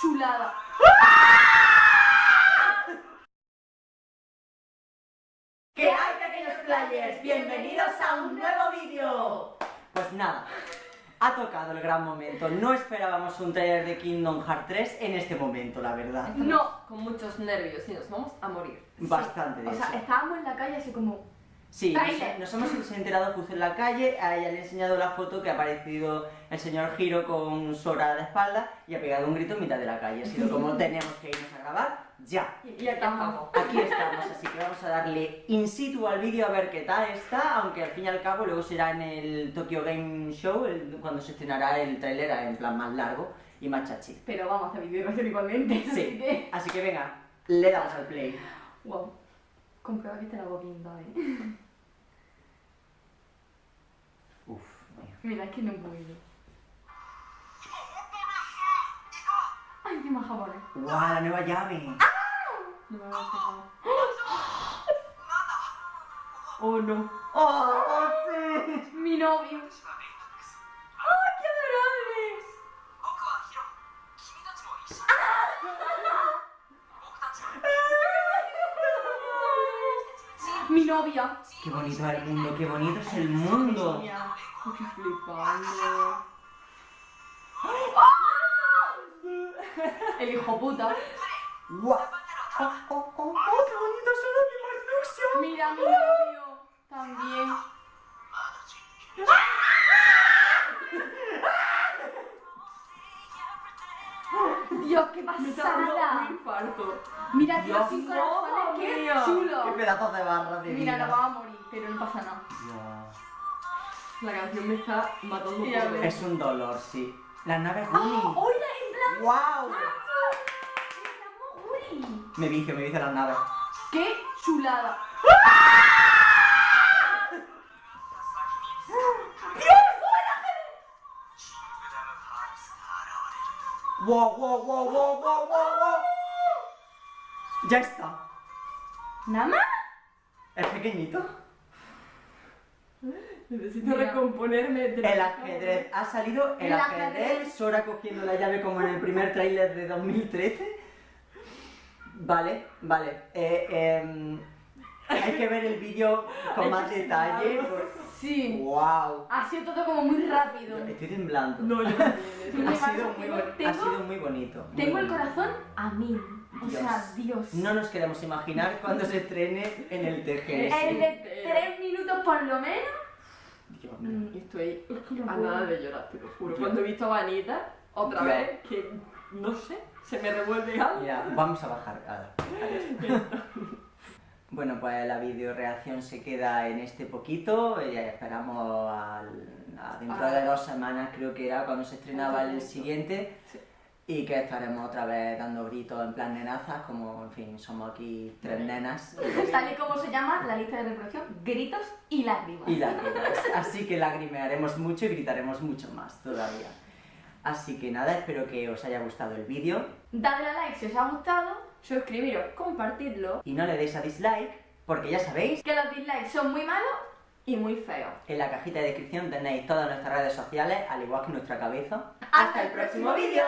chulada! ¿Qué hay pequeños players? Bienvenidos a un nuevo vídeo. Pues nada, ha tocado el gran momento. No esperábamos un trailer de Kingdom Hearts 3 en este momento, la verdad. No. Con muchos nervios y nos vamos a morir. Bastante de O eso. sea, estábamos en la calle así como... Sí, nos, Trailer. nos hemos enterado justo en la calle, a ella le he enseñado la foto que ha aparecido el señor Giro con Sora a la espalda y ha pegado un grito en mitad de la calle. Ha sido como tenemos que irnos a grabar, ya. Y, estamos. Aquí estamos, así que vamos a darle in situ al vídeo a ver qué tal está, aunque al fin y al cabo luego será en el Tokyo Game Show el- cuando se estrenará el tráiler en plan más largo y más chachi. Pero vamos a hacer vídeo igualmente. Así Sí, que... así que venga, le damos al play. Wow. Comprueba que te la hago bien, ¿eh? Uf. Mira, es que no puedo. Ay, qué más japonés. ¡Guau, la nueva llave! No me voy a fijar. Oh no. ¡Oh, oh, sí! Mi novio. Mi novia. ¡Qué bonito es el mundo, qué bonito es el mundo! Estoy flipando. El hijo puta. ¡Guau! ¡Oh, oh, oh, oh, qué bonito son los Mira mi novio. También. Dios, qué Me está dando un pasada. infarto. Mira, tío, Dios, cinco mamma corazones, qué chulo. ¡Qué pedazos de barra de Mira, vida! nos vamos a morir, pero no pasa nada. Dios. La canción me está matando Ya dentro. Es un dolor, sí. Las naves ¡Oh! Gumi. ¡Hola, en plan! ¡Wow! Me vicio, me vicio las naves. ¡Qué chulada! ¡Wow, wow, wow, wow, wow, wow, wow! Ya está. ¿Nada más? ¿Es pequeñito? Necesito Mira. recomponerme de El ajedrez. Ha salido el, El ajedrez. ajedrez. Sora cogiendo la llave como en el primer tráiler de 2013. Vale, vale. Eh, em, hay que ver el vídeo con más detalle. Sí. ¡Wow! Ha sido todo como muy rápido. Estoy temblando. No, yo también. Ha sido, muy tengo- ha sido muy bonito. muy Tengo el corazón a mil. O Dios. sea, Dios. No nos queremos imaginar cuando se estrene en el TGS. El de tres minutos por lo menos. Dios mío. Mm, Estoy a nada de llorar, te lo juro. Cuando he visto a Vanita, otra Yo- vez, que no sé, se me revuelve algo. Mira, vamos a bajar. a- adiós. Bueno, pues la video reacción se queda en este poquito. Ya esperamos al- a dentro Ah. de dos semanas, creo que era cuando se estrenaba el siguiente. Sí. Y que estaremos otra vez dando gritos en plan nenazas, como en fin, somos aquí tres nenas. Tal y como se llama la lista de reproducción, gritos y lágrimas. Y lágrimas. Así que lagrimearemos mucho y gritaremos mucho más todavía. Así que nada, espero que os haya gustado el vídeo Dadle a like si os ha gustado. Suscribiros, compartidlo y no le deis a dislike, porque ya sabéis, Que los dislikes son muy malos. y muy feo. en la cajita de descripción tenéis todas nuestras redes sociales, al igual que nuestra cabeza. ¡Hasta el próximo vídeo!